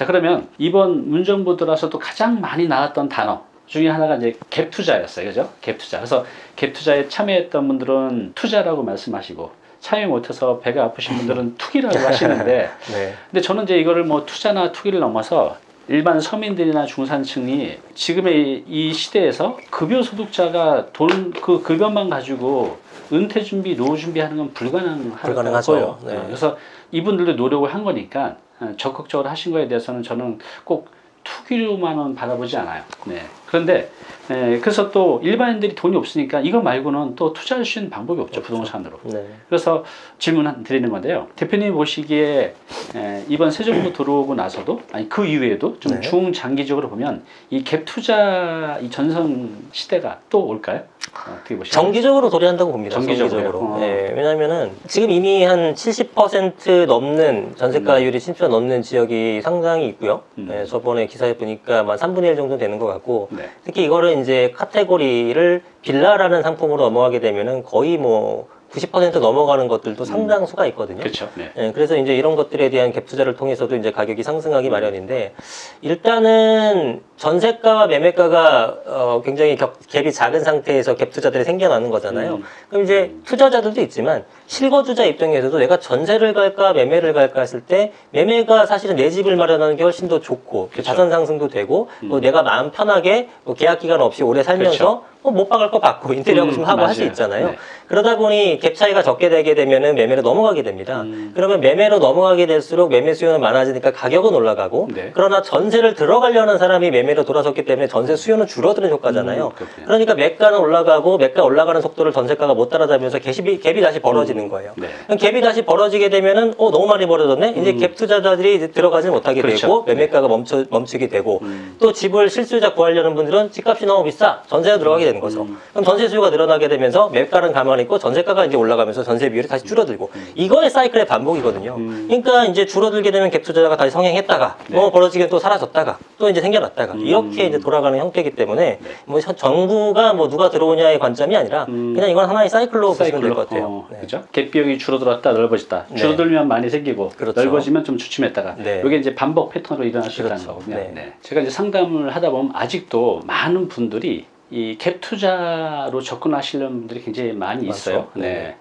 자 그러면 이번 문정부 들어서도 가장 많이 나왔던 단어 중에 하나가 이제 갭 투자였어요. 그죠? 갭 투자. 그래서 갭 투자에 참여했던 분들은 투자라고 말씀하시고 참여 못해서 배가 아프신 분들은 투기라고 하시는데 네. 근데 저는 이제 이거를 뭐 투자나 투기를 넘어서 일반 서민들이나 중산층이 지금의 이 시대에서 급여 소득자가 돈 그 급여만 가지고 은퇴 준비, 노후 준비하는 건 불가능할 불가능하죠. 네. 그래서 이분들도 노력을 한 거니까 어, 적극적으로 하신 거에 대해서는 저는 꼭 투기로만은 바라보지 않아요. 네. 그런데 에, 그래서 또 일반인들이 돈이 없으니까 이거 말고는 또 투자할 수 있는 방법이 없죠 부동산으로. 네. 그래서 질문 한- 드리는 건데요. 대표님 보시기에 에, 이번 새 정부 들어오고 나서도 아니 그 이후에도 좀 네. 중장기적으로 보면 이 갭 투자 이 전성 시대가 또 올까요? 어, 어떻게 보시나요? 정기적으로 도래한다고 봅니다. 정기적으로. 어. 네, 왜냐하면은 지금 이미 한 70% 넘는 전세가율이 70% 넘는 지역이 상당히 있고요. 음. 네, 저번에 기사에 보니까 한 3분의 1 정도 되는 것 같고 네. 특히 이거를 이제 카테고리를 빌라라는 상품으로 넘어가게 되면은 거의 뭐 90% 넘어가는 것들도 상당수가 있거든요. 그렇죠. 네. 예, 그래서 이제 이런 것들에 대한 갭 투자를 통해서도 이제 가격이 상승하기 마련인데 일단은 전세가와 매매가가 어, 굉장히 겹, 갭이 작은 상태에서 갭 투자들이 생겨나는 거잖아요. 음. 그럼 이제 투자자들도 있지만 실거주자 입장에서도 내가 전세를 갈까 매매를 갈까 했을 때 매매가 사실은 내 집을 마련하는 게 훨씬 더 좋고 그쵸. 자산 상승도 되고 또 음. 내가 마음 편하게 뭐 계약 기간 없이 오래 살면서 그쵸. 뭐못 박을 거 받고 인테리어 음, 좀 하고 할 수. 있잖아요. 네. 그러다 보니 갭 차이가 적게 되게 되면은 매매로 넘어가게 됩니다. 음. 그러면 매매로 넘어가게 될수록 매매 수요는 많아지니까 가격은 올라가고 네. 그러나 전세를 들어가려는 사람이 매매로 돌아섰기 때문에 전세 수요는 줄어드는 효과잖아요. 음. 그러니까 매가는 올라가고 매가 올라가는 속도를 전세가가 못 따라잡으면서 갭이, 갭이 다시 벌어지는 거예요. 네. 그럼 갭이 다시 벌어지게 되면은 어 너무 많이 벌어졌네. 이제 갭 투자자들이 들어가지 못하게 음. 그렇죠. 되고 매매가가 멈춰 멈추게 되고 음. 또 집을 실수요자 구하려는 분들은 집값이 너무 비싸 전세로 들어가게 되는 거죠. 음. 그럼 전세 수요가 늘어나게 되면서 매가는 가만히 있고 전세가가 이제 올라가면서 전세 비율이 다시 줄어들고 이거의 사이클의 반복이거든요. 음. 그러니까 이제 줄어들게 되면 갭 투자자가 다시 성행했다가 네. 뭐 벌어지게 또 사라졌다가 또 이제 생겨났다가 음. 이렇게 이제 돌아가는 형태이기 때문에 네. 뭐 정부가 뭐 누가 들어오냐의 관점이 아니라 음. 그냥 이건 하나의 사이클로 보시면 될 사이클로, 것 같아요. 어, 네. 그죠? 갭비용이 줄어들었다 넓어졌다. 네. 줄어들면 많이 생기고 그렇죠. 넓어지면 좀 주춤했다가 네. 이게 이제 반복 패턴으로 일어날 수 있다는 그렇죠. 거군요. 네. 네. 제가 이제 상담을 하다 보면 아직도 많은 분들이 이 갭 투자로 접근하시려는 분들이 굉장히 많이. 있어요. 네. 네.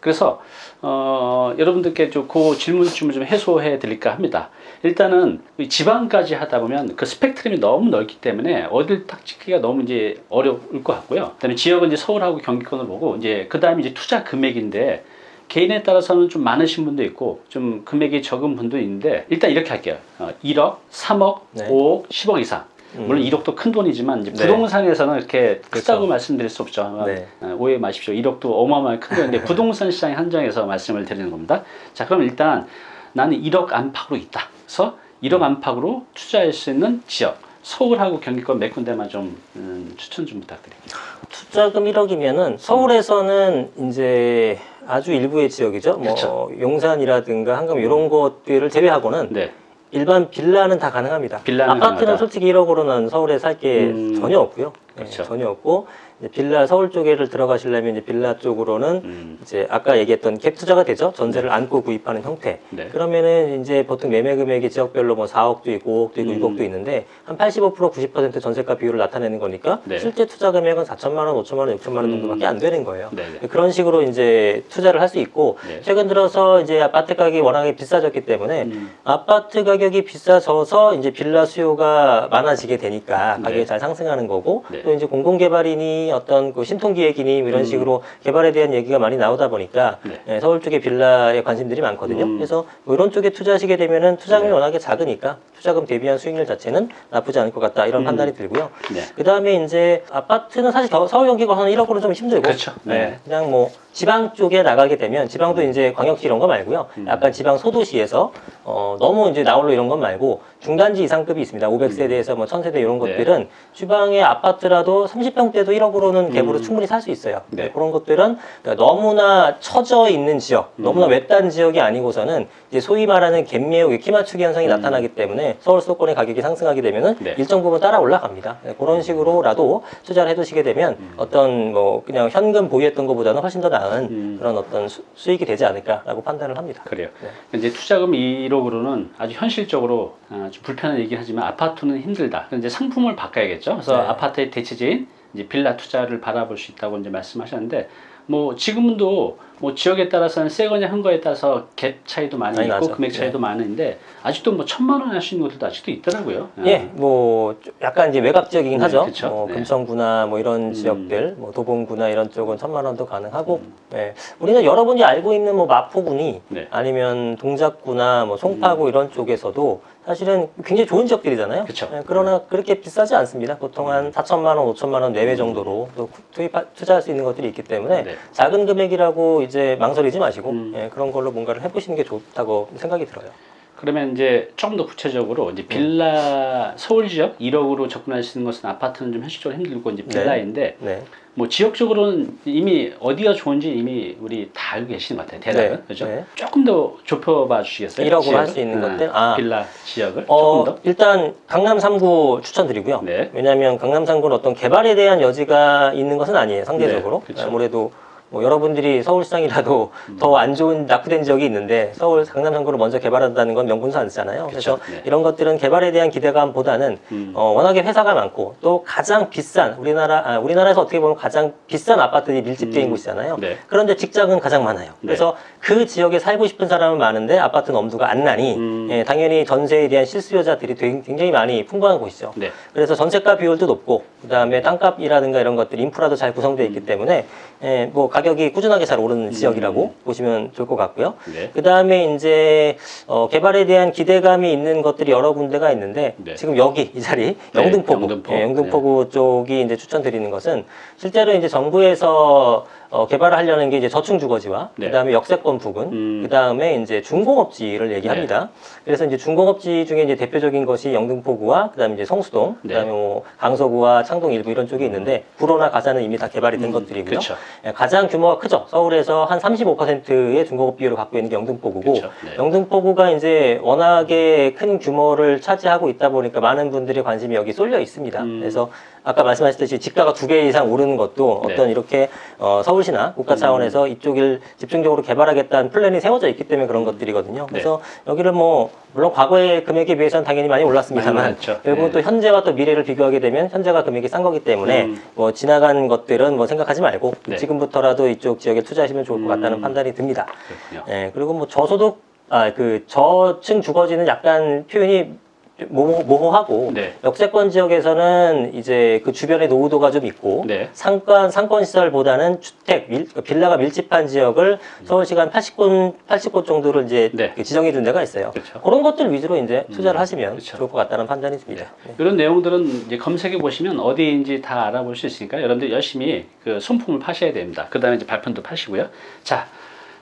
그래서 어, 여러분들께 좀그 질문점을 좀 해소해 드릴까 합니다. 일단은 이 지방까지 하다 보면 그 스펙트럼이 너무 넓기 때문에 어딜 딱 찍기가 너무 이제 어려울 것 같고요. 그다음에 지역은 이제 서울하고 경기권을 보고 이제 그다음에 이제 투자 금액인데 개인에 따라서는 좀 많으신 분도 있고 좀 금액이 적은 분도 있는데 일단 이렇게 할게요. 어, 1억, 3억, 네. 5억, 10억 이상. 물론 1억도 큰 돈이지만 이제 네. 부동산에서는 이렇게 크다고 그렇죠. 말씀드릴 수 없죠. 네. 어, 오해 마십시오. 1억도 어마어마하게 큰 돈인데 부동산 시장에 한정해서 말씀을 드리는 겁니다. 자, 그럼 일단 나는 1억 안팎으로 있다. 그래서 1억 안팎으로 투자할 수 있는 지역. 서울하고 경기권 몇 군데만 좀 음, 추천 좀 부탁드립니다. 투자금 1억이면은 서울에서는 이제 아주 일부의 지역이죠. 뭐 그쵸. 용산이라든가 한강 이런 것들을 제외하고는 네. 일반 빌라는 다 가능합니다. 빌라는 아파트는 가능하다. 솔직히 1억으로는 서울에 살게 음, 전혀 없고요. 네, 그렇죠. 전혀 없고 빌라 서울 쪽에를 들어가시려면 이제 빌라 쪽으로는 음, 이제 아까 얘기했던 갭 투자가 되죠. 전세를 안고 구입하는 형태. 네. 그러면은 이제 보통 매매 금액이 지역별로 뭐 4억도 있고 5억도 있고 음. 6억도 있는데 한 85% 90% 전세가 비율을 나타내는 거니까 네. 실제 투자 금액은 4천만 원, 5천만 원, 6천만 원 음. 정도밖에 안 되는 거예요. 네, 네. 그런 식으로 이제 투자를 할 수 있고 네. 최근 들어서 이제 아파트 가격이 워낙에 비싸졌기 때문에 음, 아파트 가격이 비싸져서 이제 빌라 수요가 많아지게 되니까 가격이 네. 잘 상승하는 거고 네. 또 이제 공공개발이니 어떤 그 신통기획이니 이런 음. 식으로 개발에 대한 얘기가 많이 나오다 보니까 네. 예, 서울 쪽에 빌라에 관심들이 많거든요. 음. 그래서 뭐 이런 쪽에 투자하시게 되면은 투자금이 네. 워낙에 작으니까 투자금 대비한 수익률 자체는 나쁘지 않을 것 같다 이런 음. 판단이 들고요. 네. 그 다음에 이제 아파트는 사실 겨- 서울 경기가 한 1억으로는 좀 힘들고 그렇죠. 네. 네, 그냥 뭐 지방 쪽에 나가게 되면 지방도 이제 광역시 이런 거 말고요. 음. 약간 지방 소도시에서 어, 너무 이제 나홀로 이런 건 말고 중단지 이상급이 있습니다. 500세대에서 뭐 1000세대 이런 음. 네. 것들은 주방의 아파트라도 30평대도 1억으로는 갭으로 음. 충분히 살 수 있어요. 네. 그런 것들은 너무나 처져 있는 지역, 음. 너무나 외딴 지역이 아니고서는 이제 소위 말하는 갭매우 키 맞추기 현상이 나타나기 때문에 서울 수도권의 가격이 상승하게 되면은 네. 일정 부분 따라 올라갑니다. 네, 그런 식으로라도 투자를 해두시게 되면 어떤 뭐 그냥 현금 보유했던 것보다는 훨씬 더 나은 음. 그런 어떤 수, 수익이 되지 않을까라고 판단을 합니다. 그래요. 네. 이제 투자금 1억으로는 아주 현실적으로 아, 좀 불편한 얘기긴 하지만 아파트는 힘들다. 이제 상품을 바꿔야겠죠. 그래서 네. 아파트의 대체제인 이제 빌라 투자를 바라볼 수 있다고 이제 말씀하셨는데 뭐 지금도 뭐 지역에 따라서는 새 거냐 헌 거에 따라서 갭 차이도 많이 많이 있고 나죠. 금액 차이도 많은데 아직도 뭐 천만 원 할 수 있는 곳들도 아직도 있더라고요. 예, 뭐좀 약간 이제 외곽 지역이긴 네, 하죠. 그쵸. 뭐 네. 금천구나 뭐 이런 음. 지역들, 뭐 도봉구나 이런 쪽은 천만 원도 가능하고, 예, 우리는 여러분이 알고 있는 뭐 마포구니 네. 아니면 동작구나 뭐 송파구 이런 쪽에서도 사실은 굉장히 좋은 지역들이잖아요. 음. 그쵸. 네. 예, 그러나 그렇게 비싸지 않습니다. 보통 한 4천만 원, 5천만 원 내외 정도로 또 투입 투자할 수 있는 것들이 있기 때문에 네. 작은 금액이라고 이제 망설이지 마시고 음. 예, 그런 걸로 뭔가를 해보시는 게 좋다고 생각이 들어요. 그러면 이제 조금 더 구체적으로 이제 빌라 서울 지역 1억으로 접근할 수 있는 것은 아파트는 좀 현실적으로 힘들고 이제 빌라인데 네. 뭐 지역적으로는 이미 어디가 좋은지 이미 우리 다 알고 계시는 것 같아요. 대략은 네, 그죠? 네. 조금 더 좁혀봐 주시겠어요? 1억으로 지역을? 할수 있는 아, 것들? 아. 빌라 지역을 어, 조금 더. 일단 강남 3구 추천드리고요. 네. 왜냐하면 강남 3구는 어떤 개발에 대한 여지가 있는 것은 아니에요. 상대적으로. 네. 아무래도 뭐 여러분들이 서울시장이라도 음. 더안 좋은 낙후된 지역이 있는데 서울 강남 3구를 먼저 개발한다는 건 명분상이잖아요. 그래서 그쵸. 네. 이런 것들은 개발에 대한 기대감보다는 음. 어, 워낙에 회사가 많고 또 가장 비싼 우리나라 아, 우리나라에서 어떻게 보면 가장 비싼 아파트들이 밀집되어 있는 음. 곳이잖아요. 네. 그런데 직장은 가장 많아요. 그래서 그 지역에 살고 싶은 사람은 많은데 아파트는 엄두가 안 나니 음. 예, 당연히 전세에 대한 실수요자들이 굉장히 많이 풍부한 곳이죠. 네. 그래서 전세가 비율도 높고 그다음에 땅값이라든가 이런 것들 인프라도 잘 구성되어 있기 때문에 예, 뭐 가격 이 꾸준하게 잘 오르는 지역이라고 보시면 좋을 것 같고요. 네. 그 다음에 이제 어, 개발에 대한 기대감이 있는 것들이 여러 군데가 있는데 네. 지금 여기 이 자리 네, 영등포구 영등포. 예, 영등포구 쪽이 이제 추천드리는 것은 실제로 이제 정부에서 어, 개발을 하려는 게 이제 저층 주거지와 네. 그다음에 역세권 부근 음. 그다음에 이제 중공업지를 얘기합니다. 그래서 이제 중공업지 중에 이제 대표적인 것이 영등포구와 그다음에 이제 성수동, 네. 그다음에 뭐 강서구와 창동 일부 이런 쪽이 있는데 구로나 가사는 이미 다 개발이 된 것들이고요. 그렇죠. 예, 가장 규모가 크죠. 서울에서 한 35%의 중공업 비율을 갖고 있는 게 영등포구고. 네. 영등포구가 이제 워낙에 큰 규모를 차지하고 있다 보니까 많은 분들의 관심이 여기 쏠려 있습니다. 음. 그래서 아까 말씀하셨듯이 지가가 두배 이상 오르는 것도 네. 어떤 이렇게 어, 서울 시나 국가 차원에서 이쪽을 집중적으로 개발하겠다는 플랜이 세워져 있기 때문에 그런 것들이거든요. 그래서 여기를 뭐 물론 과거의 금액에 비해서는 당연히 많이 올랐습니다만. 결국은 네. 또 현재와 또 미래를 비교하게 되면 현재가 금액이 싼 거기 때문에 음. 뭐 지나간 것들은 뭐 생각하지 말고 네. 지금부터라도 이쪽 지역에 투자하시면 좋을 것 같다는 음. 판단이 듭니다. 그렇군요. 예, 그리고 뭐 저소득, 아, 그 저층 주거지는 약간 표현이 좀 모호, 모호 하고 네. 역세권 지역에서는 이제 그 주변에 노후도가 좀 있고 네. 상권 상권 시설보다는 주택 밀, 빌라가 밀집한 지역을 서울시가 한 80곳 80곳 정도를 이제 네. 그 지정해 둔 데가 있어요. 그렇죠. 그런 것들 위주로 이제 투자를 하시면 그렇죠. 좋을 것 같다는 판단이 듭니다. 네. 이런 내용들은 이제 검색해 보시면 어디인지 다 알아볼 수 있으니까 여러분들 열심히 그 손품을 파셔야 됩니다. 그 다음에 이제 발편도 파시고요. 자,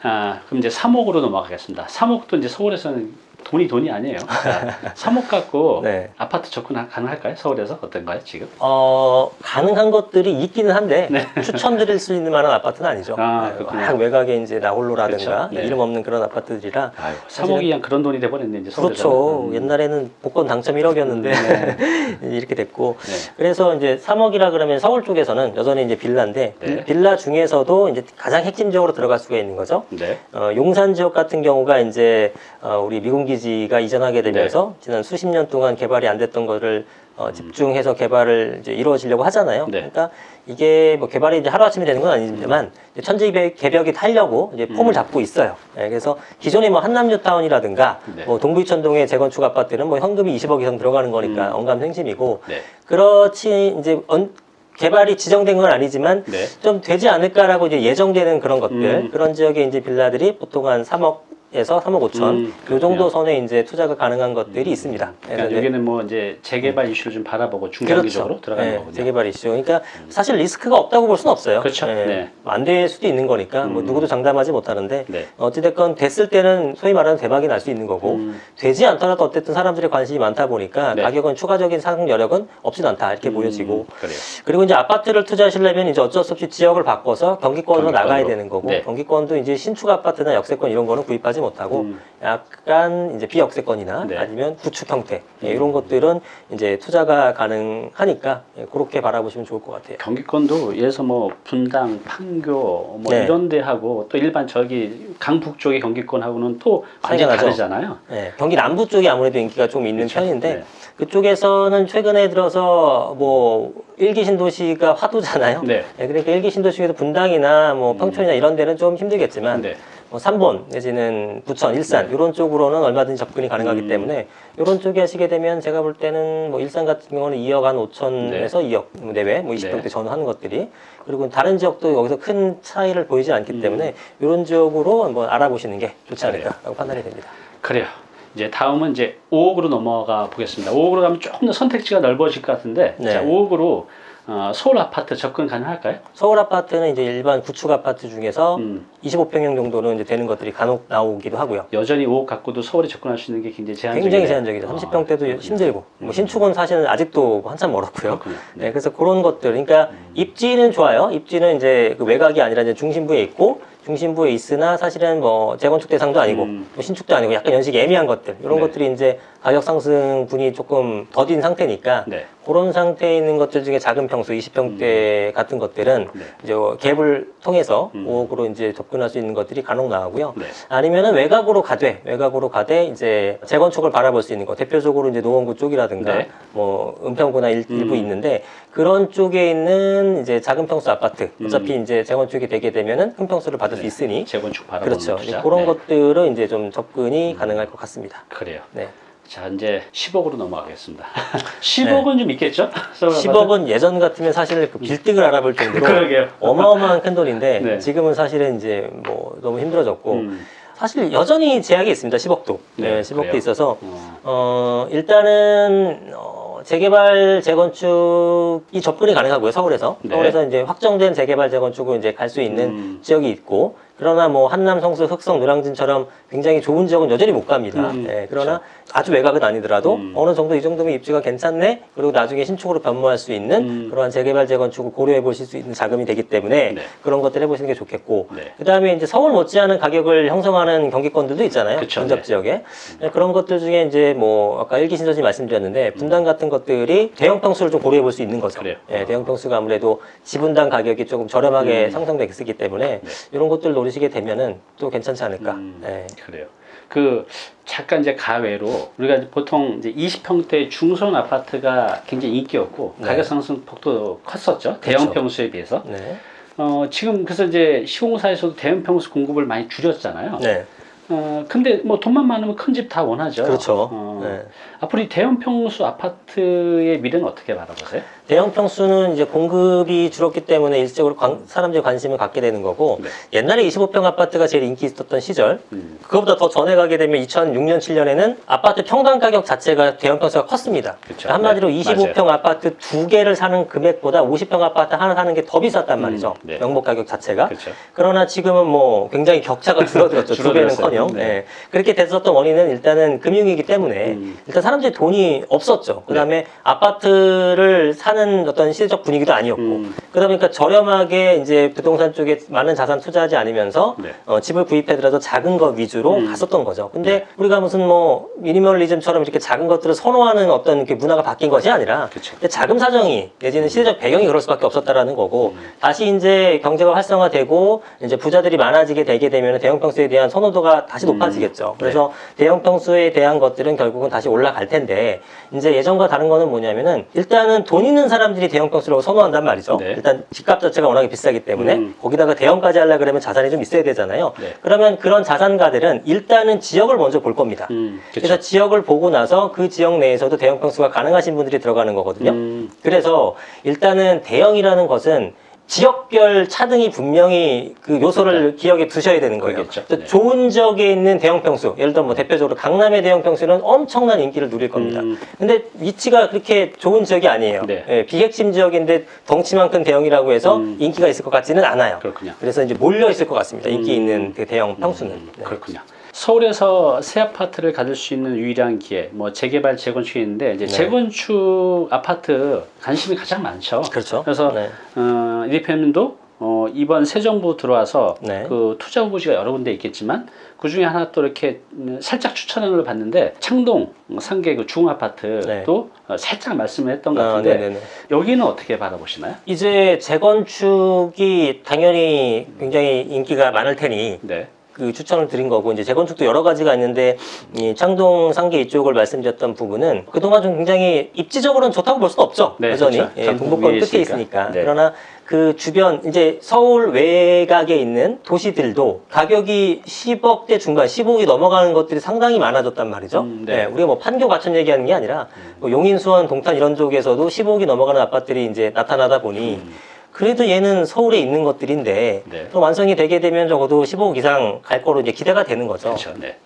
아, 그럼 이제 3억으로 넘어가겠습니다. 3억도 이제 서울에서는 돈이 돈이 아니에요. 자, 3억 갖고 네. 아파트 접근 가능할까요? 서울에서 어떤가요 지금? 어, 가능한 것들이 있기는 한데 추천드릴 수 있는 만한 아파트는 아니죠. 네. 아, 네. 워낙 외곽에 이제 나홀로라든가 그렇죠. 네. 이름 없는 그런 아파트들이라 아유, 사실은- 3억이 그냥 그런 돈이 돼버렸네 이제 서울에서. 그렇죠. 옛날에는 복권 당첨 1억이었는데 네. 이렇게 됐고 네. 그래서 이제 3억이라 그러면 서울 쪽에서는 여전히 이제 빌라인데 네. 빌라 중에서도 이제 가장 핵심적으로 들어갈 수가 있는 거죠. 네. 어, 용산 지역 같은 경우가 이제 어, 우리 미군 기 지가 이전하게 되면서 네. 지난 수십 년 동안 개발이 안 됐던 거를 어, 집중해서 개발을 이제 이루어지려고 하잖아요. 네. 그러니까 이게 뭐 개발이 이제 하루 아침에 되는 건 아니지만 이제 천지 개벽이 타려고 이제 폼을 음. 잡고 있어요. 예, 그래서 기존의 뭐 한남뉴타운이라든가 네. 뭐 동부이천동의 재건축 아파트는 뭐 현금이 20억 이상 들어가는 거니까 음. 언감생심이고 네. 그렇지 이제 언- 개발이 지정된 건 아니지만 네. 좀 되지 않을까라고 이제 예정되는 그런 것들 음. 그런 지역에 이제 빌라들이 보통 한 3억 에서 3억 5천 음, 요. 정도 선에 이제 투자가 가능한 것들이 있습니다. 그러니까 여기는 뭐 이제 재개발 이슈를 좀 바라보고 중장기적으로 들어가는 네, 거군요. 재개발 이슈. 그러니까 사실 리스크가 없다고 볼 수는 없어요. 그렇죠. 네. 안될 수도 있는 거니까 뭐 음. 누구도 장담하지 못하는데 네. 어찌됐건 됐을 때는 소위 말하는 대박이 날 수 있는 거고 음. 되지 않더라도 어쨌든 사람들의 관심이 많다 보니까 네. 가격은 추가적인 상승 여력은 없진 않다 이렇게 음, 보여지고 그래요. 그리고 이제 아파트를 투자하시려면 이제 어쩔 수 없이 지역을 바꿔서 경기권으로 경기권으로. 나가야 되는 거고 네. 경기권도 이제 신축 아파트나 역세권 이런 거는 구입하지 못하고 음. 약간 이제 비역세권이나 네. 아니면 구축 형태 예, 음. 이런 것들은 이제 투자가 가능하니까 예, 그렇게 바라보시면 좋을 것 같아요. 경기권도 들어서 뭐 분당, 판교 뭐 네. 이런 데하고 또 일반 저기 강북 쪽의 경기권하고는 또 완전히 나죠. 다르잖아요. 네, 경기 남부 쪽이 아무래도 인기가 좀 있는 그렇죠. 편인데 네. 그쪽에서는 최근에 들어서 뭐 일기 신도시가 화두잖아요. 네. 네, 그러니까 일기 신도시 중에서 분당이나 뭐 평촌이나 이런 데는 좀 힘들겠지만 네. 뭐 삼본 내지는 부천, 일산 이런 쪽으로는 얼마든지 접근이 가능하기 음. 때문에 이런 쪽에 하시게 되면 제가 볼 때는 뭐 일산 같은 경우는 2억 한 5천에서 2억 내외 뭐 20평대 네. 전후하는 것들이 그리고 다른 지역도 여기서 큰 차이를 보이지 않기 음. 때문에 이런 지역으로 한번 알아보시는 게 좋지. 않을까라고 판단이 됩니다. 그래요. 이제 다음은 이제 5억으로 넘어가 보겠습니다. 5억으로 가면 조금 더 선택지가 넓어질 것 같은데 네. 자, 5억으로 어, 서울 아파트 접근 가능할까요? 서울 아파트는 이제 일반 구축 아파트 중에서 음, 25평형 정도는 이제 되는 것들이 간혹 나오기도 하고요. 여전히 5억 갖고도 서울에 접근할 수 있는 게 굉장히 제한적이네요. 굉장히 제한적이죠. 아, 30평대도 그렇군요. 힘들고 음. 뭐 신축은 사실은 아직도 한참 멀었고요. 그렇군요. 네, 그래서 그런 것들. 그러니까 입지는 좋아요. 입지는 이제 그 외곽이 아니라 이제 중심부에 있고 중심부에 있으나 사실은 뭐 재건축 대상도 아니고 음. 뭐 신축도 아니고 약간 연식이 애매한 것들 이런 네. 것들이 이제 가격 상승 분이 조금 더딘 상태니까 네. 그런 상태에 있는 것들 중에 작은 평수 20평대 같은 것들은 네. 이제 갭을 통해서 음. 5억으로 이제 접근할 수 있는 것들이 간혹 나오고요. 네. 아니면은 외곽으로 가되 외곽으로 가되 이제 재건축을 바라볼 수 있는 거 대표적으로 이제 노원구 쪽이라든가 네. 뭐 은평구나 일, 음. 부 있는데 그런 쪽에 있는 이제 작은 평수 아파트 어차피 이제 재건축이 되게 되면은 큰 평수를 받을 수 음. 네. 있으니 재건축 바라보는 그렇죠 투자. 그런 네. 음. 것들은 이제 좀 접근이 가능할 것 같습니다. 그래요. 네. 자 이제 10억으로 넘어가겠습니다. 10억은 좀 있겠죠? 서울 아파트? 10억은 예전 같으면 사실 그 빌딩을 알아볼 정도로. 어마어마한 큰 돈인데 네. 지금은 사실은 이제 뭐 너무 힘들어졌고 음, 사실 여전히 제약이 있습니다. 10억도. 네, 네, 10억도 그래요? 있어서 어, 어, 일단은, 어, 재개발, 재건축이 접근이 가능하고요, 서울에서. 네. 서울에서 이제 확정된 재개발, 재건축으로 이제 갈 수 있는 음. 지역이 있고, 그러나 뭐 한남, 성수, 흑성, 노량진처럼 굉장히 좋은 지역은 여전히 못 갑니다. 음, 예, 그러나 아주 외곽은 아니더라도 음. 어느 정도 이 정도면 입지가 괜찮네? 그리고 나중에 신축으로 변모할 수 있는 음. 그러한 재개발, 재건축을 고려해 보실 수 있는 자금이 되기 때문에 네. 그런 것들 해보시는 게 좋겠고, 네. 그 다음에 이제 서울 못지않은 가격을 형성하는 경기권들도 있잖아요. 근접 네. 지역에. 네, 그런 것들 중에 이제 뭐 아까 일기 신도시 말씀드렸는데 분당 같은 것들이 대형 평수를 좀 고려해 볼 수 있는 거죠. 그래요. 예, 대형 평수가 아무래도 지분당 가격이 조금 저렴하게 음. 상승되기 때문에 네. 이런 것들 노리시게 되면은 또 괜찮지 않을까. 음, 예. 그래요. 그 잠깐 이제 가외로 우리가 보통 이제 20평대 중소형 아파트가 굉장히 인기였고 네. 가격 상승 폭도 컸었죠. 대형 그렇죠. 평수에 비해서. 네. 어, 지금 그래서 이제 시공사에서도 대형 평수 공급을 많이 줄였잖아요. 네. 어, 근데 뭐 돈만 많으면 큰 집 다 원하죠. 그렇죠. 어, 네. 앞으로 이 대형 평수 아파트의 미래는 어떻게 바라보세요? 대형 평수는 이제 공급이 줄었기 때문에 일적으로 관- 사람들이 관심을 갖게 되는 거고 네. 옛날에 25평 아파트가 제일 인기 있었던 시절 음. 그거보다 더 전에 가게 되면 2006년 7년에는 아파트 평당 가격 자체가 대형 평수가 컸습니다. 그쵸. 한마디로 네, 25평 아파트 두 개를 사는 금액보다 50평 아파트 하나 사는 게 더 비쌌단 말이죠. 네. 명목 가격 자체가. 그렇죠. 그러나 지금은 뭐 굉장히 격차가 줄어들었죠. 두. 배는커녕. 네. 네. 그렇게 됐었던 원인은 일단은 금융이기 때문에 음. 일단 사람들이 돈이 없었죠. 그 다음에 아파트를 사는 어떤 시대적 분위기도 아니었고 음. 그러다 보니까 저렴하게 이제 부동산 쪽에 많은 자산 투자하지 않으면서 네. 어, 집을 구입하더라도 작은 것 위주로 음. 갔었던 거죠. 근데 우리가 무슨 뭐 미니멀리즘처럼 이렇게 작은 것들을 선호하는 어떤 그 문화가 바뀐 것이 아니라 자금 사정이 내지는 시대적 배경이 그럴 수밖에 없었다라는 거고 음. 다시 이제 경제가 활성화되고 이제 부자들이 많아지게 되게 되면 대형 평수에 대한 선호도가 다시 음. 높아지겠죠. 네. 그래서 대형 평수에 대한 것들은 결국은 다시 올라갈 텐데 이제 예전과 다른 거는 뭐냐면은 일단은 돈 있는 사람들이 대형 평수라고 선호한단 말이죠. 네. 일단 집값 자체가 워낙에 비싸기 때문에 음. 거기다가 대형까지 하려 그러면 자산이 좀 있어야 되잖아요. 네. 그러면 그런 자산가들은 일단은 지역을 먼저 볼 겁니다. 음, 그래서. 지역을 보고 나서 그 지역 내에서도 대형 평수가 가능하신 분들이 들어가는 거거든요. 음, 그래서 일단은 대형이라는 것은 지역별 차등이 분명히 그 요소를 기억에 두셔야 되는 거예요. 그래서 네. 좋은 지역에 있는 대형 평수, 예를 들어 뭐 대표적으로 강남의 대형 평수는 엄청난 인기를 누릴 겁니다. 음. 근데 위치가 그렇게 좋은 지역이 아니에요. 네. 예, 비핵심 지역인데 덩치만 큰 대형이라고 해서 음. 인기가 있을 것 같지는 않아요. 그렇군요. 그래서 이제 몰려 있을 것 같습니다. 인기 음. 있는 그 대형 평수는. 음, 네. 그렇군요. 서울에서 새 아파트를 가질 수 있는 유일한 기회, 뭐 재개발, 재건축이 있는데 이제 네. 재건축 아파트 관심이 가장 많죠. 그렇죠. 그래서 네. 어, 이 대표님도 어, 이번 새 정부 들어와서 네. 그 투자 후보지가 여러 군데 있겠지만 그 중에 하나 또 이렇게 음, 살짝 추천하는 걸 봤는데 창동 상계 그 중아파트도 네. 어, 살짝 말씀을 했던 것 아, 같은데 네네네. 여기는 어떻게 바라보시나요? 이제 재건축이 당연히 굉장히 인기가 많을 테니 네. 그 추천을 드린 거고 이제 재건축도 여러 가지가 있는데 이 창동 상계 이쪽을 말씀드렸던 부분은 그동안 좀 굉장히 입지적으로는 좋다고 볼 수는 없죠 네, 여전히 그렇죠. 예, 동북권 끝에 있으니까. 네. 그러나 그 주변 이제 서울 외곽에 있는 도시들도 가격이 10억대 중반 15억이 넘어가는 것들이 상당히 많아졌단 말이죠 음, 네. 예, 우리가 뭐 판교 과천 얘기하는 게 아니라 뭐 용인 수원 동탄 이런 쪽에서도 15억이 넘어가는 아파트들이 이제 나타나다 보니 음. 그래도 얘는 서울에 있는 것들인데 네. 또 완성이 되게 되면 적어도 15억 이상 갈 거로 이제 기대가 되는 거죠. 그렇죠. 네.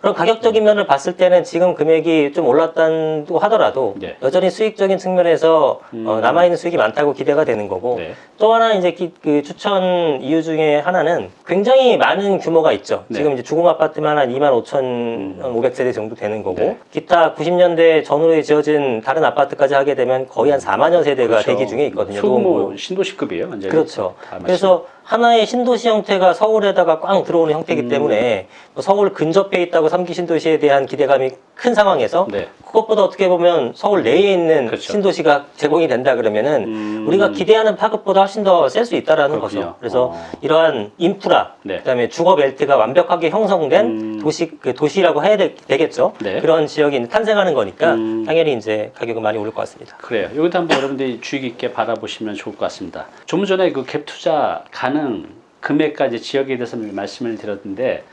그럼 가격적인 면을 봤을 때는 지금 금액이 좀 올랐다고 하더라도 네. 여전히 수익적인 측면에서 음. 어, 남아있는 수익이 많다고 기대가 되는 거고 네. 또 하나 이제 기- 그 추천 이유 중에 하나는 굉장히 많은 규모가 있죠. 네. 지금 이제 주공 아파트만 한 2만 5천 500세대 정도 되는 거고 네. 기타 90년대 전후에 지어진 다른 아파트까지 하게 되면 거의 한 4만여 세대가 그렇죠. 대기 중에 있거든요. 노원구. 신도시급이에요. 완전히. 그렇죠. 다 그래서 하나의 신도시 형태가 서울에다가 꽝 들어오는 형태이기 음. 때문에 뭐 서울 근접해 있다고 삼기 신도시에 대한 기대감이 큰 상황에서 네. 그것보다 어떻게 보면 서울 내에 있는 그렇죠. 신도시가 제공이 된다 그러면은 음. 우리가 기대하는 파급보다 훨씬 더 셀 수 있다라는 그렇군요. 거죠. 그래서 어. 이러한 인프라, 네. 그다음에 주거 벨트가 완벽하게 형성된 음. 도시 그 도시라고 해야 되, 겠죠 네. 그런 지역이 탄생하는 거니까 음. 당연히 이제 가격은 많이 오를 것 같습니다. 그래요. 여기도 한번 여러분들이 주의 깊게 바라보시면 좋을 것 같습니다. 좀 전에 그 갭 투자 가능 금액까지 지역에 대해서 말씀을 드렸는데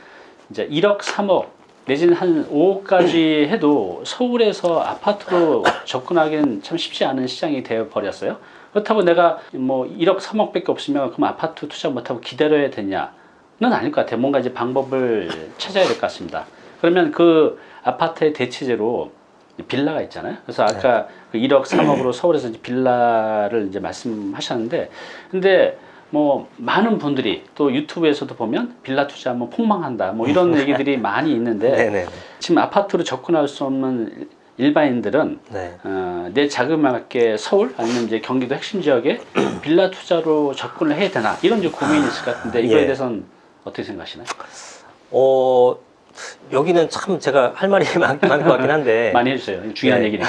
이제 1억, 3억 내지는 한 5억까지 해도 서울에서 아파트로 접근하기는 참 쉽지 않은 시장이 되어 버렸어요. 그렇다고 내가 뭐 1억, 3억 밖에 없으면 그럼 아파트 투자 못하고 기다려야 되냐? 는 아닐 것 같아요. 뭔가 이제 방법을 찾아야 될 것 같습니다. 그러면 그 아파트의 대체제로 빌라가 있잖아요. 그래서 아까 그 1억, 3억으로 서울에서 이제 빌라를 이제 말씀하셨는데, 근데 뭐 많은 분들이 또 유튜브에서도 보면 빌라 투자하면 폭망한다, 뭐 이런 얘기들이 많이 있는데. 지금 아파트로 접근할 수 없는 일반인들은 네. 어, 내 자금에 맞게 서울 아니면 이제 경기도 핵심 지역에 빌라 투자로 접근을 해야 되나 이런 이제 고민이 있을 것 같은데 이거에 예. 대해서는 어떻게 생각하시나요? 어 여기는 참 제가 할 말이 많, 많을 것 같긴 한데 많이 해주세요. 중요한 네. 얘기니까.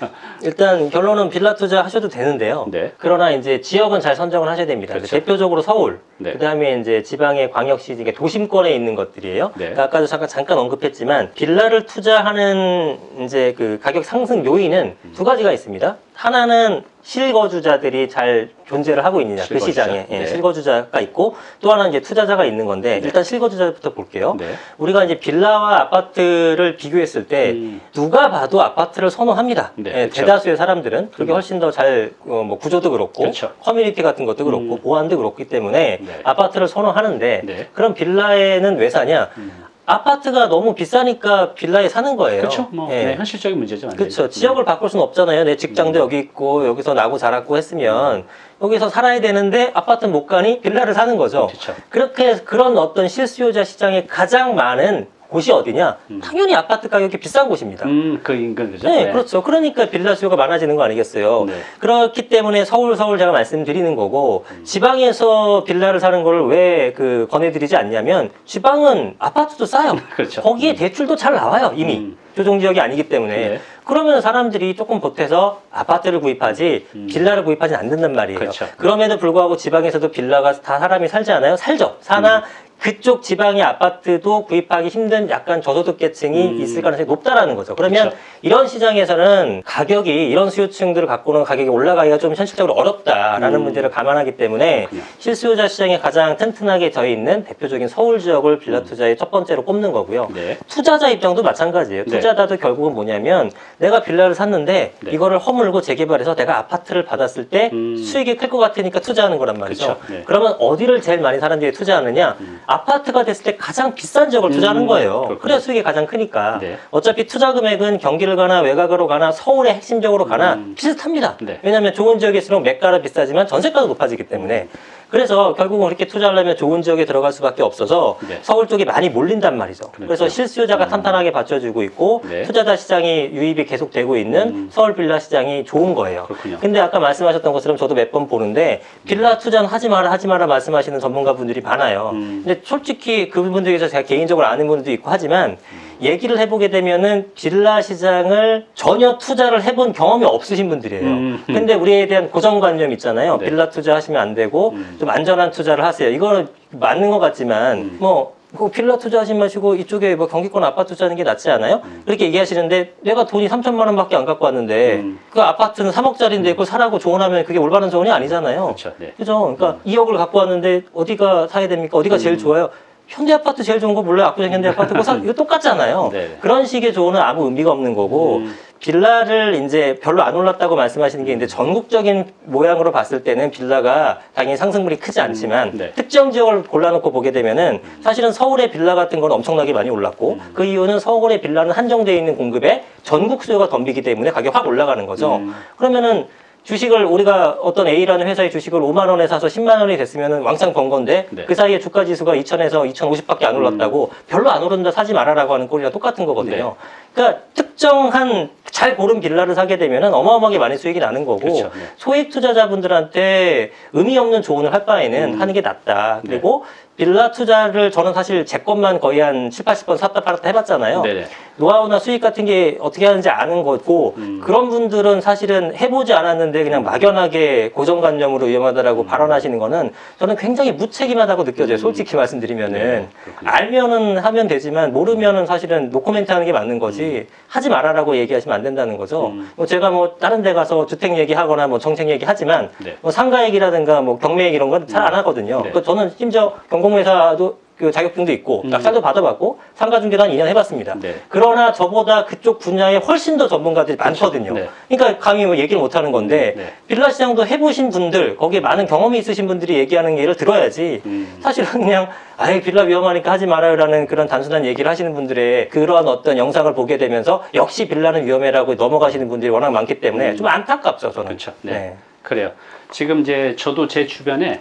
일단 결론은 빌라 투자 하셔도 되는데요. 네. 그러나 이제 지역은 잘 선정을 하셔야 됩니다. 그렇죠. 대표적으로 서울, 네. 그 다음에 이제 지방의 광역시 도심권에 있는 것들이에요. 네. 그러니까 아까도 잠깐 잠깐 언급했지만 빌라를 투자하는 이제 그 가격 상승 요인은 음. 두 가지가 있습니다. 하나는 실거주자들이 잘 존재를 하고 있느냐 그 실거주자. 시장에 예, 네. 실거주자가 있고 또 하나는 이제 투자자가 있는 건데 네. 일단 실거주자부터 볼게요. 네. 우리가 이제 빌라와 아파트를 비교했을 때 음. 누가 봐도 아파트를 선호합니다. 네, 예, 그렇죠. 대다수의 사람들은 그게 음. 훨씬 더잘뭐 구조도 그렇고 그렇죠. 커뮤니티 같은 것도 그렇고 음. 보안도 그렇기 때문에 네. 아파트를 선호하는데 네. 그럼 빌라에는 왜 사냐? 음. 아파트가 너무 비싸니까 빌라에 사는 거예요. 그렇죠. 뭐 예. 네, 현실적인 문제죠. 그렇죠. 지역을 바꿀 수는 없잖아요. 내 직장도 음. 여기 있고 여기서 나고 자랐고 했으면 여기서 살아야 되는데 아파트는 못 가니 빌라를 사는 거죠. 그렇죠. 그렇게 그런 어떤 실수요자 시장에 가장 많은 곳이 어디냐? 음. 당연히 아파트 가격이 비싼 곳입니다. 음, 그 인근 그죠? 네, 그렇죠. 그러니까 빌라 수요가 많아지는 거 아니겠어요. 네. 그렇기 때문에 서울 서울 제가 말씀드리는 거고 음. 지방에서 빌라를 사는 걸 왜 그 권해드리지 않냐면 지방은 아파트도 싸요. 그렇죠. 거기에 음. 대출도 잘 나와요 이미 음. 조정 지역이 아니기 때문에 네. 그러면 사람들이 조금 보태서 아파트를 구입하지 음. 빌라를 구입하지 않는단 말이에요. 그렇죠. 그럼에도 불구하고 지방에서도 빌라가 다 사람이 살지 않아요? 살죠. 사나 음. 그쪽 지방의 아파트도 구입하기 힘든 약간 저소득계층이 음. 있을 가능성이 높다라는 거죠. 그러면 그렇죠. 이런 시장에서는 가격이 이런 수요층들을 갖고는 가격이 올라가기가 좀 현실적으로 어렵다라는 음. 문제를 감안하기 때문에 그렇군요. 실수요자 시장에 가장 튼튼하게 져 있는 대표적인 서울 지역을 빌라 투자의 첫 번째로 꼽는 거고요. 네. 투자자 입장도 마찬가지예요. 네. 투자자도 결국은 뭐냐면 내가 빌라를 샀는데 네. 이거를 허물고 재개발해서 내가 아파트를 받았을 때 음. 수익이 클 것 같으니까 투자하는 거란 말이죠. 네. 그러면 어디를 제일 많이 사람들이 투자하느냐? 음. 아파트가 됐을 때 가장 비싼 지역을 투자하는 음, 거예요. 그렇군요. 그래야 수익이 가장 크니까. 네. 어차피 투자 금액은 경기를 가나 외곽으로 가나 서울의 핵심적으로 가나 음. 비슷합니다. 네. 왜냐하면 좋은 지역일수록 매가가 비싸지만 전세가도 높아지기 때문에 그래서 결국은 그렇게 투자하려면 좋은 지역에 들어갈 수밖에 없어서 네. 서울 쪽에 많이 몰린단 말이죠. 그렇죠. 그래서 실수요자가 탄탄하게 받쳐주고 있고 네. 투자자 시장이 유입이 계속되고 있는 음. 서울 빌라 시장이 좋은 거예요. 그렇군요. 근데 아까 말씀하셨던 것처럼 저도 몇 번 보는데 빌라 투자는 하지 마라 하지 마라 말씀하시는 전문가분들이 많아요. 음. 근데 솔직히 그분들에서 제가 개인적으로 아는 분들도 있고 하지만 얘기를 해보게 되면은 빌라 시장을 전혀 투자를 해본 경험이 없으신 분들이에요. 음. 근데 우리에 대한 고정관념 있잖아요. 네. 빌라 투자하시면 안 되고 음. 좀 안전한 투자를 하세요. 이거는 맞는 것 같지만 음. 뭐. 그 빌라 투자하지 마시고 이쪽에 뭐 경기권 아파트 투자하는 게 낫지 않아요? 그렇게 얘기하시는데 내가 돈이 3천만 원밖에 안 갖고 왔는데 음. 그 아파트는 3억짜리인데 그거 사라고 조언하면 그게 올바른 조언이 아니잖아요. 그렇죠. 네. 그죠? 그러니까 2억을 갖고 왔는데 어디가 사야 됩니까? 어디가 제일 좋아요? 현대 아파트 제일 좋은 거 몰라요? 압구정 현대 아파트 그거 사, 이거 똑같잖아요. 네. 그런 식의 조언은 아무 의미가 없는 거고 음. 빌라를 이제 별로 안 올랐다고 말씀하시는 게 이제 전국적인 모양으로 봤을 때는 빌라가 당연히 상승률이 크지 않지만 네. 특정 지역을 골라놓고 보게 되면은 사실은 서울의 빌라 같은 건 엄청나게 많이 올랐고 음. 그 이유는 서울의 빌라는 한정되어 있는 공급에 전국 수요가 덤비기 때문에 가격이 확 올라가는 거죠. 음. 그러면은 주식을 우리가 어떤 A라는 회사의 주식을 5만 원에 사서 10만 원이 됐으면은 왕창 번 건데 네. 그 사이에 주가 지수가 2천에서 2,050밖에 안 올랐다고 별로 안 오른다 사지 말아라고 하는 꼴이랑 똑같은 거거든요. 그러니까 특정한 잘 고른 빌라를 사게 되면은 어마어마하게 많이 수익이 나는 거고 그렇죠. 네. 소액 투자자분들한테 의미 없는 조언을 할 바에는 음. 하는 게 낫다. 네. 그리고 빌라 투자를 저는 사실 제 것만 거의 한 7, 80번 샀다 팔았다 해봤잖아요. 네네. 노하우나 수익 같은 게 어떻게 하는지 아는 거고 음. 그런 분들은 사실은 해보지 않았는데 그냥 막연하게 고정관념으로 위험하다라고 발언하시는 거는 저는 굉장히 무책임하다고 느껴져요. 음. 솔직히 말씀드리면은 네. 알면은 하면 되지만 모르면은 사실은 노코멘트 하는 게 맞는 거지 하지 말아라고 얘기하시면 안 된다는 거죠. 음. 뭐 제가 뭐 다른 데 가서 주택 얘기하거나 뭐 정책 얘기하지만 네. 뭐 상가 얘기라든가 뭐 경매 얘기 이런 건 잘 안 하거든요. 네. 그 저는 심지어 경 공회사도 그 자격증도 있고 음. 낙찰도 받아봤고 상가 중개도 한 2년 해봤습니다. 네. 그러나 저보다 그쪽 분야에 훨씬 더 전문가들이 많거든요. 네. 그러니까 감히 뭐 얘기를 못 하는 건데 네. 빌라 시장도 해보신 분들 거기에 많은 경험이 있으신 분들이 얘기하는 예를 들어야지 음. 사실은 그냥 아예 빌라 위험하니까 하지 말아요라는 그런 단순한 얘기를 하시는 분들의 그런 어떤 영상을 보게 되면서 역시 빌라는 위험해라고 넘어가시는 분들이 워낙 많기 때문에 좀 안타깝죠 저는. 그렇죠. 네. 그래요. 지금 이제 저도 제 주변에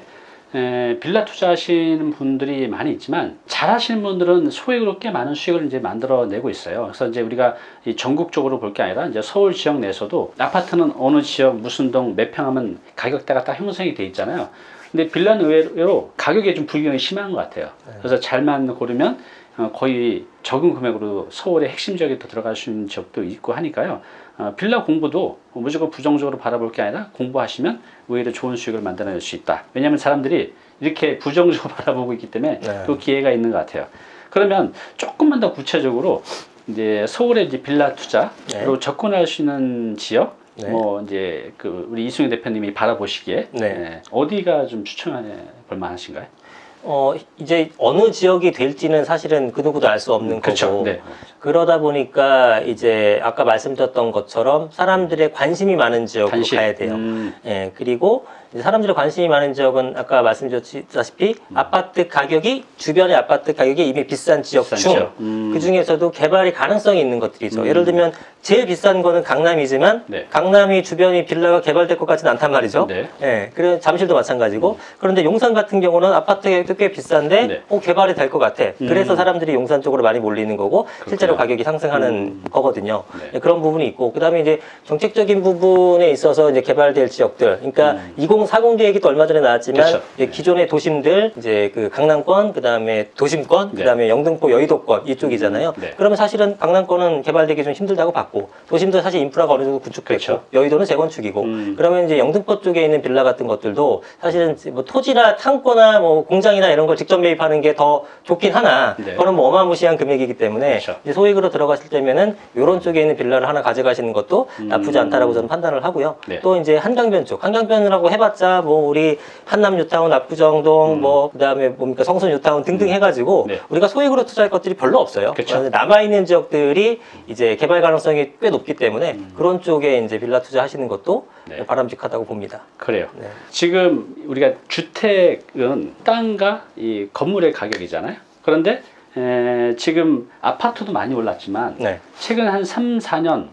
에, 빌라 투자하시는 분들이 많이 있지만 잘 하시는 분들은 소액으로 꽤 많은 수익을 이제 만들어내고 있어요. 그래서 이제 우리가 이 전국적으로 볼 게 아니라 이제 서울 지역 내에서도 아파트는 어느 지역 무슨 동 몇 평 하면 가격대가 딱 형성이 돼 있잖아요. 근데 빌라는 의외로 가격에 좀 불균형이 심한 것 같아요. 그래서 잘만 고르면 어, 거의 적은 금액으로 서울의 핵심 지역에 또 들어갈 수 있는 지역도 있고 하니까요. 어, 빌라 공부도 무조건 부정적으로 바라볼 게 아니라 공부하시면 오히려 좋은 수익을 만들어낼 수 있다. 왜냐하면 사람들이 이렇게 부정적으로 바라보고 있기 때문에 네. 또 기회가 있는 것 같아요. 그러면 조금만 더 구체적으로 이제 서울의 이제 빌라 투자로 네. 접근할 수 있는 지역, 네. 뭐 이제 그 우리 이승희 대표님이 바라보시기에 네. 예, 어디가 좀 추천해 볼 만하신가요? 어 이제 어느 지역이 될지는 사실은 그 누구도 알 수 없는 거고 네. 그러다 보니까 이제 아까 말씀드렸던 것처럼 사람들의 관심이 많은 지역으로 관심. 가야 돼요. 음, 예, 그리고 이제 사람들의 관심이 많은 지역은 아까 말씀드렸다시피 아파트 가격이 주변의 아파트 가격이 이미 비싼 지역 비싼 중 지역. 음. 그 중에서도 개발이 가능성이 있는 것들이죠. 음. 예를 들면 제일 비싼 거는 강남이지만 네. 강남이 주변이 빌라가 개발될 것 같지는 않단 말이죠. 네. 예, 그래 잠실도 마찬가지고 그런데 용산 같은 경우는 아파트 가격도 꽤 비싼데 네. 어, 개발이 될 것 같아. 그래서 음. 사람들이 용산 쪽으로 많이 몰리는 거고 실제로 그렇구나. 가격이 상승하는 음. 거거든요. 네. 예, 그런 부분이 있고 그다음에 이제 정책적인 부분에 있어서 이제 개발될 지역들, 그러니까 음. 2040 계획이 또 얼마 전에 나왔지만 그렇죠. 이제 기존의 도심들 이제 그 강남권, 그다음에 도심권, 네. 그다음에 영등포, 여의도권 이쪽이잖아요. 네. 그러면 사실은 강남권은 개발되기 좀 힘들다고 봤고 도심도 사실 인프라가 어느 정도 구축됐고 그렇죠. 여의도는 재건축이고 음. 그러면 이제 영등포 쪽에 있는 빌라 같은 것들도 사실은 뭐 토지나 창고나 뭐 공장이나 이런 걸 직접 매입하는 게 더 좋긴 하나 네. 그건 뭐 어마무시한 금액이기 때문에 그렇죠. 이제 소액으로 들어가실 때면은 이런 쪽에 있는 빌라를 하나 가져가시는 것도 나쁘지 않다라고 저는 판단을 하고요. 네. 또 이제 한강변 쪽 한강변이라고 해봤자 뭐 우리 한남 뉴타운, 압구정동 뭐 그다음에 뭡니까 성sun 뉴타운 등등 해가지고 음. 네. 우리가 소액으로 투자할 것들이 별로 없어요. 그렇죠. 남아 있는 지역들이 이제 개발 가능성이 꽤 높기 때문에 그런 쪽에 이제 빌라 투자하시는 것도 음. 네. 바람직하다고 봅니다. 그래요. 네. 지금 우리가 주택은 땅과 이 건물의 가격이잖아요. 그런데 에, 지금 아파트도 많이 올랐지만 네. 최근 한 3, 4년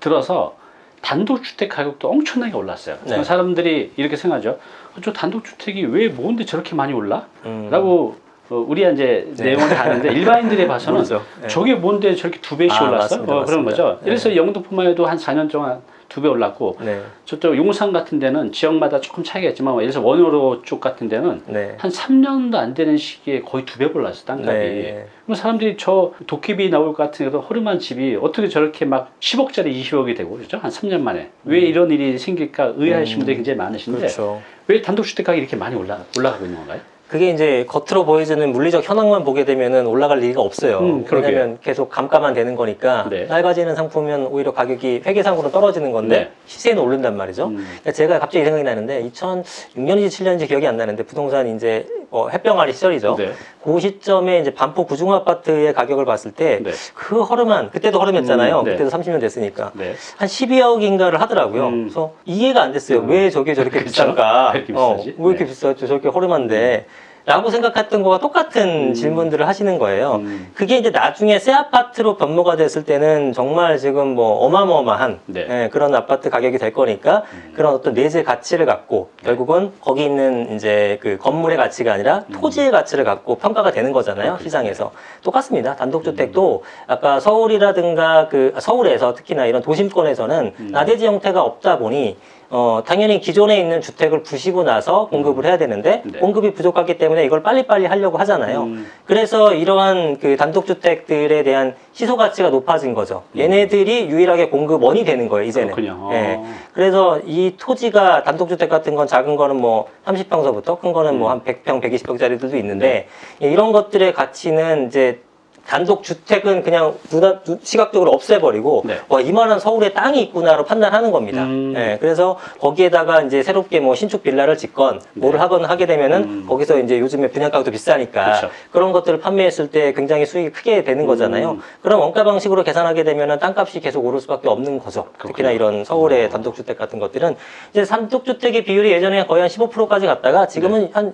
들어서 단독주택 가격도 엄청나게 올랐어요. 네. 사람들이 이렇게 생각하죠. 어, 저 단독주택이 왜 뭔데 저렇게 많이 올라? 음. 라고 어, 우리가 이제 네. 내용을 아는데 일반인들이 봐서는. 네. 저게 뭔데 저렇게 두 배씩 아, 올랐어? 맞습니다, 어, 그런 맞습니다. 거죠. 네. 그래서 영등포만 해도 한 4년 동안 두 배 올랐고 네. 저쪽 용산 같은 데는 지역마다 조금 차이가 있지만 예를 들어서 원효로 쪽 같은 데는 네. 한 3년도 안 되는 시기에 거의 두 배 올랐어 땅값이. 네. 그럼 사람들이 저 도깨비 나올 것 같은 그 허름한 집이 어떻게 저렇게 막 10억짜리 20억이 되고 그렇죠? 한 3년 만에 왜 이런 일이 생길까 의아하신 분들이 굉장히 많으신데 음. 그렇죠. 왜 단독주택 가격이 이렇게 많이 올라 올라가고 있는 건가요? 그게 이제 겉으로 보여지는 물리적 현황만 보게 되면은 올라갈 리가 없어요. 음. 왜냐면 계속 감가만 되는 거니까 네. 낡아지는 상품은 오히려 가격이 회계상으로 떨어지는 건데 네. 시세는 오른단 말이죠. 음. 제가 갑자기 이 생각이 나는데 2006년인지 7년인지 기억이 안 나는데 부동산 이제 어, 햇병아리 시절이죠. 네. 그 시점에 이제 반포 구중 아파트의 가격을 봤을 때 네. 그 허름한 그때도 허름했잖아요. 음, 네. 그때도 30년 됐으니까 네. 한 12억인가를 하더라고요. 음. 그래서 이해가 안 됐어요. 음. 왜 저게 저렇게 그쵸? 비싼가? 어? 왜 이렇게 네. 비싸죠? 저렇게 허름한데. 라고 생각했던 거와 똑같은 음. 질문들을 하시는 거예요. 음. 그게 이제 나중에 새 아파트로 변모가 됐을 때는 정말 지금 뭐 어마어마한 네. 예, 그런 아파트 가격이 될 거니까 음. 그런 어떤 내재 가치를 갖고 결국은 거기 있는 이제 그 건물의 가치가 아니라 음. 토지의 가치를 갖고 평가가 되는 거잖아요. 시장에서 똑같습니다 단독주택도 음. 아까 서울이라든가 그 아, 서울에서 특히나 이런 도심권에서는 음. 나대지 형태가 없다 보니 어 당연히 기존에 있는 주택을 부시고 나서 공급을 해야 되는데 네. 공급이 부족하기 때문에 이걸 빨리빨리 하려고 하잖아요. 음. 그래서 이러한 그 단독주택들에 대한 시소 가치가 높아진 거죠. 얘네들이 유일하게 공급원이 되는 거예요, 이제는. 음. 그렇군요. 예. 어. 그래서 이 토지가 단독주택 같은 건 작은 거는 뭐 30평서부터 큰 거는 음. 뭐한 100평, 120평짜리들도 있는데 이런 것들의 가치는 이제 단독 주택은 그냥 눈, 눈- 시각적으로 없애버리고 네. 와 이만한 서울에 땅이 있구나로 판단하는 겁니다. 음. 예, 그래서 거기에다가 이제 새롭게 뭐 신축 빌라를 짓건 뭐를 네. 하건 하게 되면은 음. 거기서 이제 요즘에 분양가도 비싸니까 그쵸. 그런 것들을 판매했을 때 굉장히 수익이 크게 되는 거잖아요. 음. 그럼 원가 방식으로 계산하게 되면은 땅값이 계속 오를 수밖에 없는 거죠. 특히나 그렇군요. 이런 서울의 어. 단독 주택 같은 것들은 이제 단독 주택의 비율이 예전에 거의 한 15%까지 갔다가 지금은 한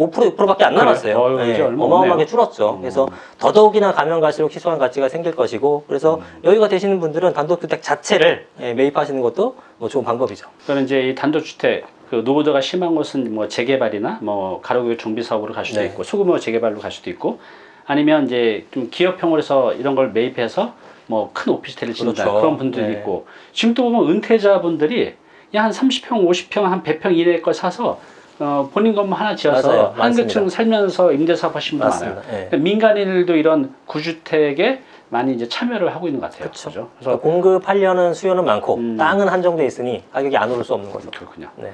5% 6%밖에 안 네. 남았어요. 어휴, 예, 이제 얼마 어마어마하게 없네요. 줄었죠. 음. 그래서 더더욱이나 가면 갈수록 희소한 가치가 생길 것이고 그래서 음. 여유가 되시는 분들은 단독주택 자체를 예, 매입하시는 것도 뭐 좋은 방법이죠. 그러니까 이제 이 단독주택 그 노후도가 심한 곳은 뭐 재개발이나 뭐 가로교 정비 사업으로 갈 수도 네. 있고 소규모 재개발로 갈 수도 있고 아니면 이제 좀 기업형으로 해서 이런 걸 매입해서 뭐 큰 오피스텔을 짓는다 그렇죠. 그런 분들이 네. 있고 지금 또 보면 은퇴자분들이 한 30평, 50평, 한 100평 이내 걸 사서 어, 본인 것만 하나 지어서 맞아요. 한 많습니다. 층 살면서 임대사업 하신 분 많아요. 맞습니다. 예. 그러니까 민간인들도 이런 구주택에 많이 이제 참여를 하고 있는 것 같아요. 그쵸. 그죠? 그래서 그래서 공급하려는 수요는 많고 음. 땅은 한정돼 있으니 가격이 안 오를 수 없는 거죠. 그렇군요. 네.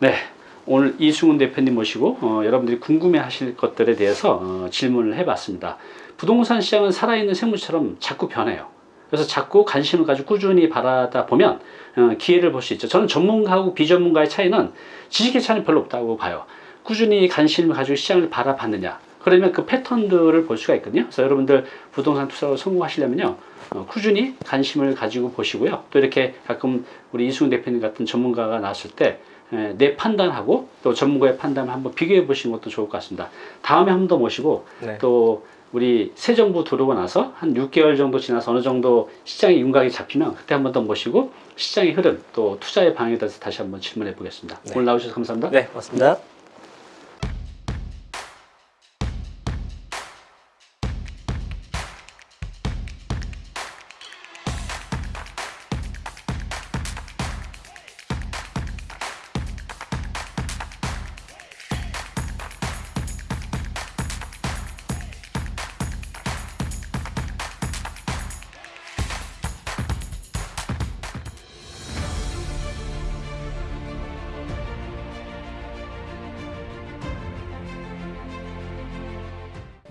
네. 오늘 이승훈 대표님 모시고 어, 여러분들이 궁금해 하실 것들에 대해서 어, 질문을 해봤습니다. 부동산 시장은 살아있는 생물처럼 자꾸 변해요. 그래서 자꾸 관심을 가지고 꾸준히 바라다 보면 어, 기회를 볼 수 있죠. 저는 전문가하고 비전문가의 차이는 지식의 차이는 별로 없다고 봐요. 꾸준히 관심을 가지고 시장을 바라봤느냐. 그러면 그 패턴들을 볼 수가 있거든요. 그래서 여러분들 부동산 투자로 성공하시려면요. 어, 꾸준히 관심을 가지고 보시고요. 또 이렇게 가끔 우리 이승훈 대표님 같은 전문가가 나왔을 때 에, 내 판단하고 또 전문가의 판단을 한번 비교해 보시는 것도 좋을 것 같습니다. 다음에 한 번 더 모시고 네. 또 우리 새 정부 들어오고 나서 한 6개월 정도 지나서 어느 정도 시장의 윤곽이 잡히면 그때 한 번 더 모시고 시장의 흐름 또 투자의 방향에 대해서 다시 한번 질문해 보겠습니다. 네. 오늘 나오셔서 감사합니다. 네, 고맙습니다.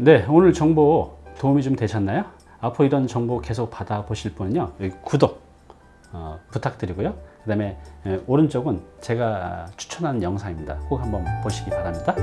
네, 오늘 정보 도움이 좀 되셨나요? 앞으로 이런 정보 계속 받아보실 분은요, 구독 어, 부탁드리고요. 그 다음에 오른쪽은 제가 추천하는 영상입니다. 꼭 한번 보시기 바랍니다.